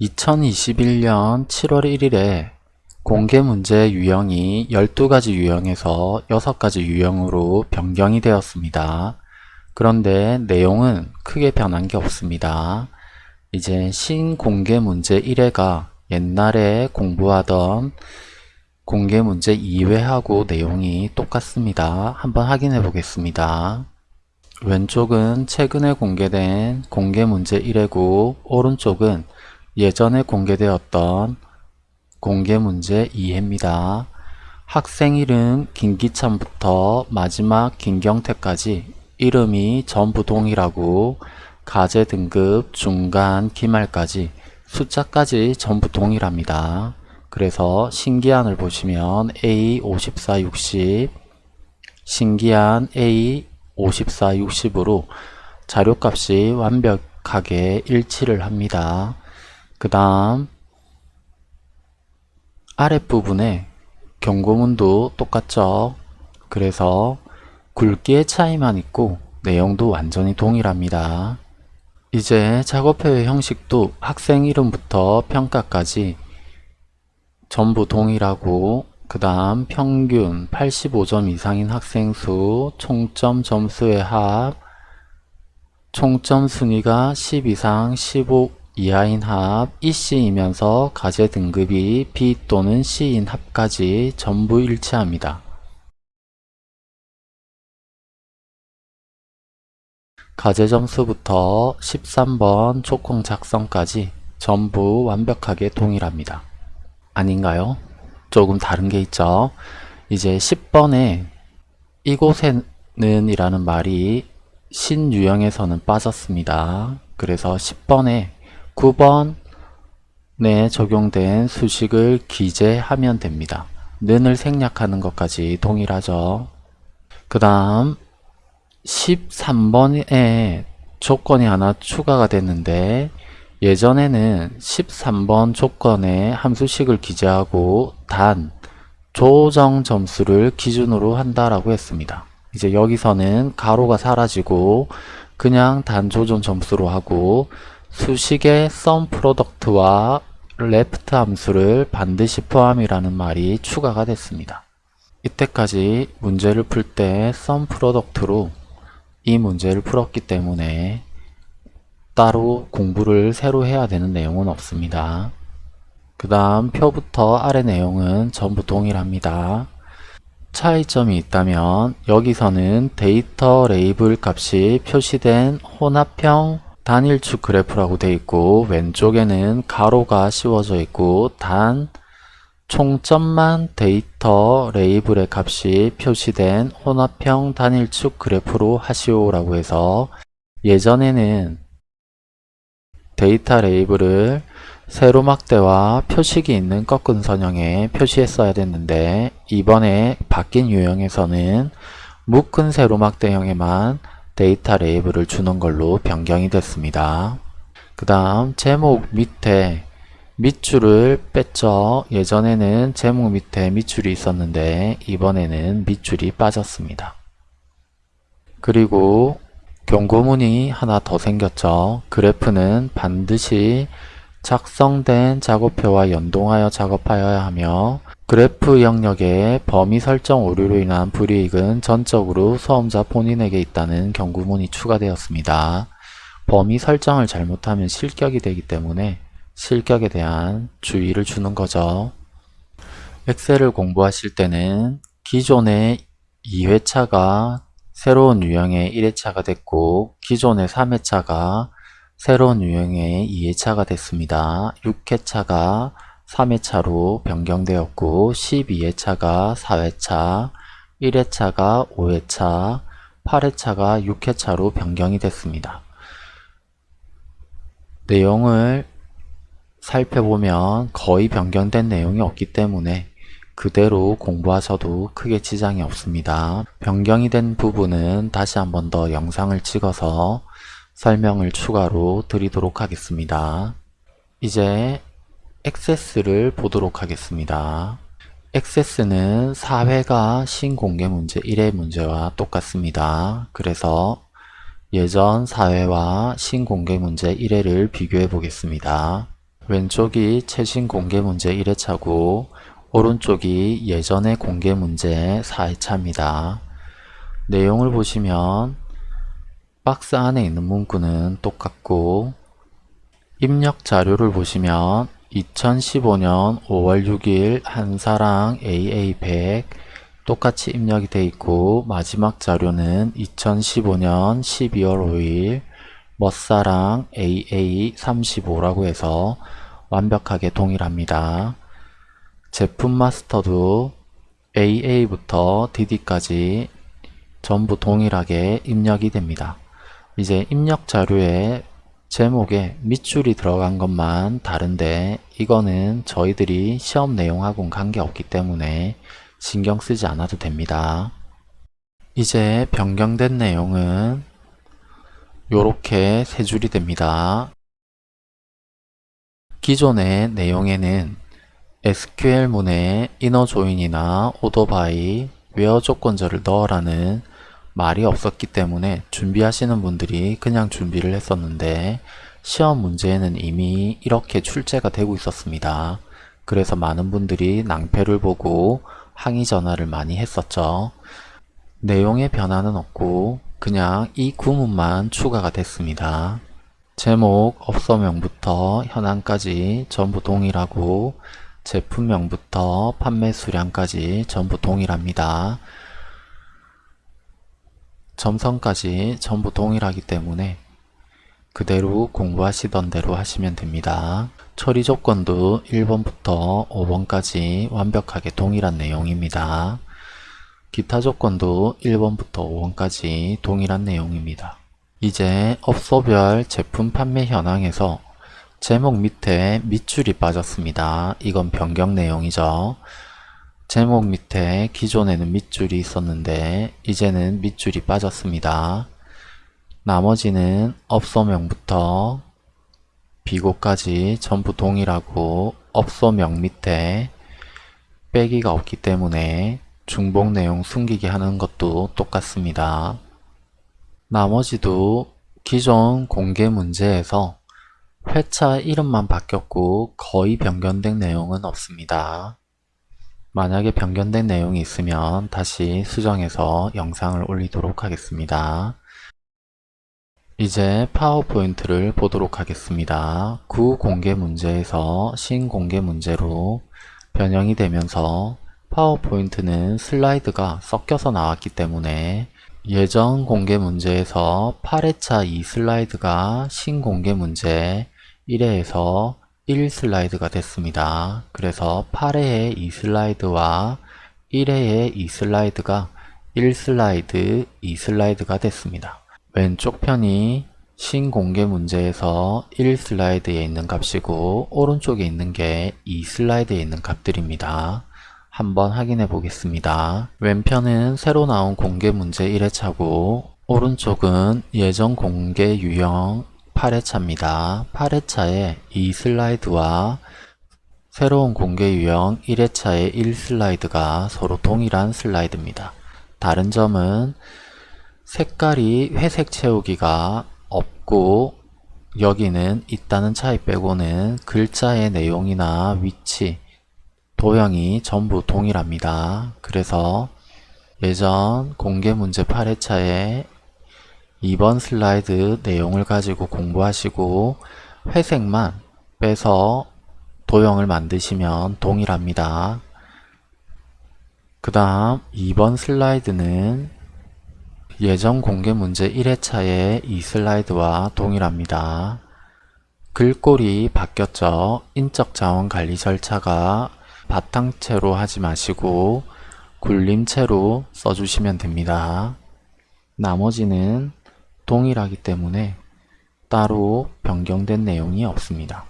2021년 7월 1일에 공개 문제 유형이 12가지 유형에서 6가지 유형으로 변경이 되었습니다. 그런데 내용은 크게 변한 게 없습니다. 이제 신공개 문제 1회가 옛날에 공부하던 공개 문제 2회하고 내용이 똑같습니다. 한번 확인해 보겠습니다. 왼쪽은 최근에 공개된 공개 문제 1회고 오른쪽은 예전에 공개되었던 공개문제 2회입니다. 학생 이름 김기찬부터 마지막 김경태까지 이름이 전부 동일하고 가제 등급 중간 기말까지 숫자까지 전부 동일합니다. 그래서 신기한을 보시면 A 54 60 신기한 A 54 60으로 자료값이 완벽하게 일치를 합니다. 그 다음 아랫부분에 경고문도 똑같죠. 그래서 굵기의 차이만 있고 내용도 완전히 동일합니다. 이제 작업표의 형식도 학생 이름부터 평가까지 전부 동일하고 그 다음 평균 85점 이상인 학생 수, 총점 점수의 합, 총점 순위가 10 이상 15 이하인 합, EC이면서 가제 등급이 B 또는 C인 합까지 전부 일치합니다. 가제 점수부터 13번 조콩 작성까지 전부 완벽하게 동일합니다. 아닌가요? 조금 다른 게 있죠. 이제 10번에 이곳에는 이라는 말이 신유형에서는 빠졌습니다. 그래서 10번에 9번에 적용된 수식을 기재하면 됩니다. 는을 생략하는 것까지 동일하죠. 그 다음 13번에 조건이 하나 추가가 됐는데 예전에는 13번 조건에 함수식을 기재하고 단 조정 점수를 기준으로 한다라고 했습니다. 이제 여기서는 가로가 사라지고 그냥 단 조정 점수로 하고 수식의 sum product와 left 함수를 반드시 포함이라는 말이 추가가 됐습니다. 이때까지 문제를 풀 때 sum product로 이 문제를 풀었기 때문에 따로 공부를 새로 해야 되는 내용은 없습니다. 그 다음 표부터 아래 내용은 전부 동일합니다. 차이점이 있다면 여기서는 데이터 레이블 값이 표시된 혼합형 단일축 그래프라고 되어 있고 왼쪽에는 괄호가 씌워져 있고 단 총점만 데이터 레이블의 값이 표시된 혼합형 단일축 그래프로 하시오라고 해서 예전에는 데이터 레이블을 세로막대와 표식이 있는 꺾은 선형에 표시했어야 됐는데 이번에 바뀐 유형에서는 묶은 세로막대형에만 데이터 레이블을 주는 걸로 변경이 됐습니다. 그 다음 제목 밑에 밑줄을 뺐죠. 예전에는 제목 밑에 밑줄이 있었는데 이번에는 밑줄이 빠졌습니다. 그리고 경고문이 하나 더 생겼죠. 그래프는 반드시 작성된 작업표와 연동하여 작업하여야 하며 그래프 영역의 범위 설정 오류로 인한 불이익은 전적으로 수험자 본인에게 있다는 경고문이 추가되었습니다. 범위 설정을 잘못하면 실격이 되기 때문에 실격에 대한 주의를 주는 거죠. 엑셀을 공부하실 때는 기존의 2회차가 새로운 유형의 1회차가 됐고 기존의 3회차가 새로운 유형의 2회차가 됐습니다. 6회차가 3회차로 변경되었고 12회차가 4회차, 1회차가 5회차, 8회차가 6회차로 변경이 됐습니다. 내용을 살펴보면 거의 변경된 내용이 없기 때문에 그대로 공부하셔도 크게 지장이 없습니다. 변경이 된 부분은 다시 한 번 더 영상을 찍어서 설명을 추가로 드리도록 하겠습니다. 이제 액세스를 보도록 하겠습니다. 액세스는 4회가 신공개 문제 1회 문제와 똑같습니다. 그래서 예전 4회와 신공개 문제 1회를 비교해 보겠습니다. 왼쪽이 최신 공개 문제 1회차고 오른쪽이 예전의 공개 문제 4회차입니다. 내용을 보시면 박스 안에 있는 문구는 똑같고 입력 자료를 보시면 2015년 5월 6일 한사랑 AA100 똑같이 입력이 되어 있고 마지막 자료는 2015년 12월 5일 멋사랑 AA35라고 해서 완벽하게 동일합니다. 제품 마스터도 AA부터 DD까지 전부 동일하게 입력이 됩니다. 이제 입력 자료에 제목에 밑줄이 들어간 것만 다른데 이거는 저희들이 시험 내용하고는 관계없기 때문에 신경 쓰지 않아도 됩니다. 이제 변경된 내용은 요렇게 세 줄이 됩니다. 기존의 내용에는 SQL문에 INNER JOIN이나 ORDER BY, WHERE 조건절을 넣으라는 말이 없었기 때문에 준비하시는 분들이 그냥 준비를 했었는데 시험 문제에는 이미 이렇게 출제가 되고 있었습니다. 그래서 많은 분들이 낭패를 보고 항의 전화를 많이 했었죠. 내용의 변화는 없고 그냥 이 구문만 추가가 됐습니다. 제목, 업소명부터 현황까지 전부 동일하고 제품명부터 판매 수량까지 전부 동일합니다. 점선까지 전부 동일하기 때문에 그대로 공부하시던 대로 하시면 됩니다. 처리 조건도 1번부터 5번까지 완벽하게 동일한 내용입니다. 기타 조건도 1번부터 5번까지 동일한 내용입니다. 이제 업소별 제품 판매 현황에서 제목 밑에 밑줄이 빠졌습니다. 이건 변경 내용이죠. 제목 밑에 기존에는 밑줄이 있었는데 이제는 밑줄이 빠졌습니다. 나머지는 업소명부터 비고까지 전부 동일하고 업소명 밑에 빼기가 없기 때문에 중복 내용 숨기게 하는 것도 똑같습니다. 나머지도 기존 공개 문제에서 회차 이름만 바뀌었고 거의 변경된 내용은 없습니다. 만약에 변경된 내용이 있으면 다시 수정해서 영상을 올리도록 하겠습니다. 이제 파워포인트를 보도록 하겠습니다. 구공개 문제에서 신공개 문제로 변형이 되면서 파워포인트는 슬라이드가 섞여서 나왔기 때문에 예전 공개 문제에서 8회차 2 슬라이드가 신공개 문제 1회에서 1 슬라이드가 됐습니다. 그래서 8회의 2 슬라이드와 1회의 2 슬라이드가 1 슬라이드, 2 슬라이드가 됐습니다. 왼쪽 편이 신공개 문제에서 1 슬라이드에 있는 값이고 오른쪽에 있는 게 2 슬라이드에 있는 값들입니다. 한번 확인해 보겠습니다. 왼편은 새로 나온 공개 문제 1회차고 오른쪽은 예전 공개 유형 8회차입니다. 8회차에 2 슬라이드와 새로운 공개 유형 1회차의 1 슬라이드가 서로 동일한 슬라이드입니다. 다른 점은 색깔이 회색 채우기가 없고 여기는 있다는 차이 빼고는 글자의 내용이나 위치, 도형이 전부 동일합니다. 그래서 예전 공개 문제 8회차에 2번 슬라이드 내용을 가지고 공부하시고 회색만 빼서 도형을 만드시면 동일합니다. 그 다음 2번 슬라이드는 예전 공개 문제 1회차의 이 슬라이드와 동일합니다. 글꼴이 바뀌었죠. 인적 자원 관리 절차가 바탕채로 하지 마시고 굴림체로 써주시면 됩니다. 나머지는 동일하기 때문에 따로 변경된 내용이 없습니다.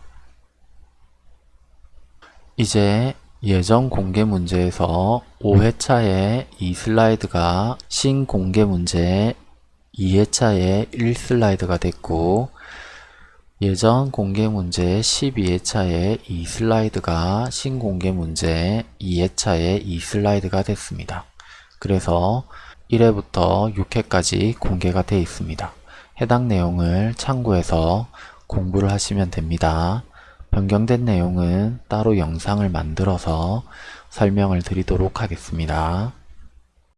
이제 예전 공개 문제에서 5회차에 2 슬라이드가 신공개 문제 2회차에 1 슬라이드가 됐고 예전 공개 문제 12회차에 2 슬라이드가 신공개 문제 2회차에 2 슬라이드가 됐습니다. 그래서 1회부터 6회까지 공개가 되어 있습니다. 해당 내용을 참고해서 공부를 하시면 됩니다. 변경된 내용은 따로 영상을 만들어서 설명을 드리도록 하겠습니다.